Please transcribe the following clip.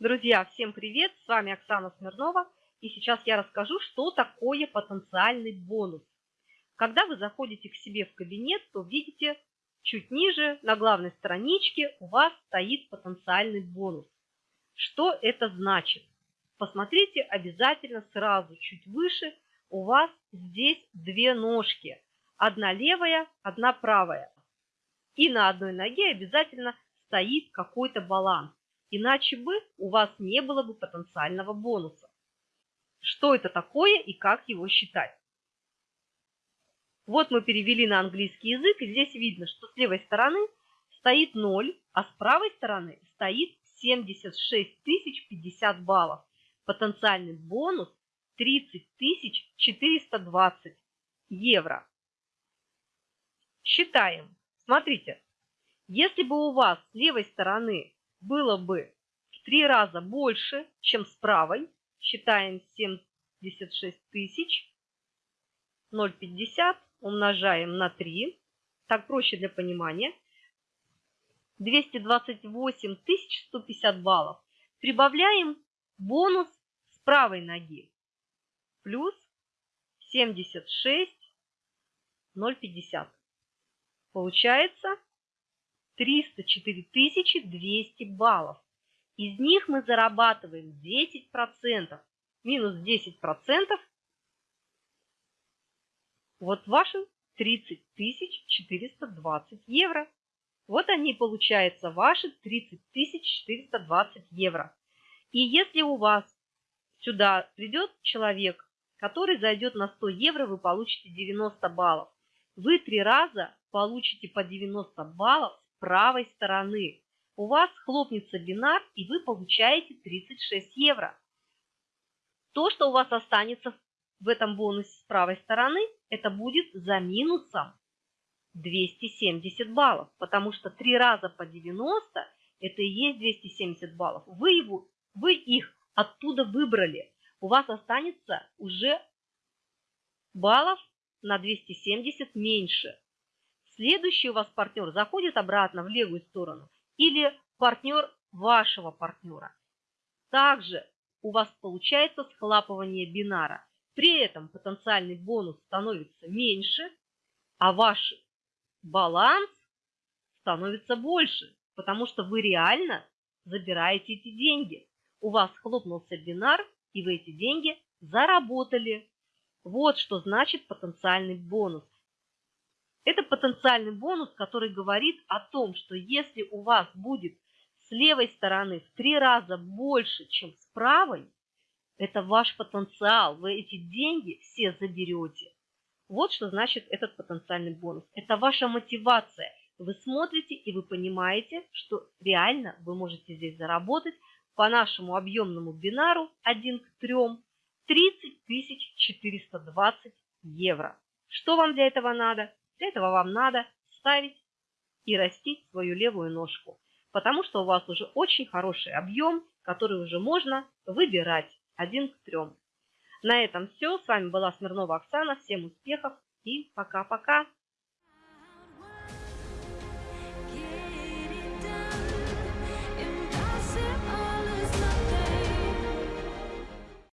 Друзья, всем привет! С вами Оксана Смирнова. И сейчас я расскажу, что такое потенциальный бонус. Когда вы заходите к себе в кабинет, то видите, чуть ниже на главной страничке у вас стоит потенциальный бонус. Что это значит? Посмотрите обязательно сразу чуть выше. У вас здесь две ножки. Одна левая, одна правая. И на одной ноге обязательно стоит какой-то баланс. Иначе бы у вас не было бы потенциального бонуса. Что это такое и как его считать? Вот мы перевели на английский язык, и здесь видно, что с левой стороны стоит 0, а с правой стороны стоит 76 тысяч 50 баллов. Потенциальный бонус 30 тысяч 420 евро. Считаем. Смотрите, если бы у вас с левой стороны было бы в три раза больше, чем с правой. Считаем 76 тысяч. 0,50 умножаем на 3. Так проще для понимания. 228 150 баллов. Прибавляем бонус с правой ноги. Плюс 76 0,50. Получается 304 200 баллов. Из них мы зарабатываем 10%. Минус 10%. Вот ваши 30 420 евро. Вот они, получается, ваши 30 420 евро. И если у вас сюда придет человек, который зайдет на 100 евро, вы получите 90 баллов. Вы три раза получите по 90 баллов правой стороны. У вас хлопнется бинар, и вы получаете 36 евро. То, что у вас останется в этом бонусе с правой стороны, это будет за минусом 270 баллов, потому что 3 раза по 90 это и есть 270 баллов. Вы, его, вы их оттуда выбрали. У вас останется уже баллов на 270 меньше. Следующий у вас партнер заходит обратно в левую сторону или партнер вашего партнера. Также у вас получается схлапывание бинара. При этом потенциальный бонус становится меньше, а ваш баланс становится больше, потому что вы реально забираете эти деньги. У вас хлопнулся бинар, и вы эти деньги заработали. Вот что значит потенциальный бонус. Это потенциальный бонус, который говорит о том, что если у вас будет с левой стороны в три раза больше, чем с правой, это ваш потенциал, вы эти деньги все заберете. Вот что значит этот потенциальный бонус. Это ваша мотивация. Вы смотрите и вы понимаете, что реально вы можете здесь заработать по нашему объемному бинару 1 к 3 30 420 евро. Что вам для этого надо? Для этого вам надо ставить и растить свою левую ножку, потому что у вас уже очень хороший объем, который уже можно выбирать один к трем. На этом все. С вами была Смирнова Оксана. Всем успехов и пока-пока.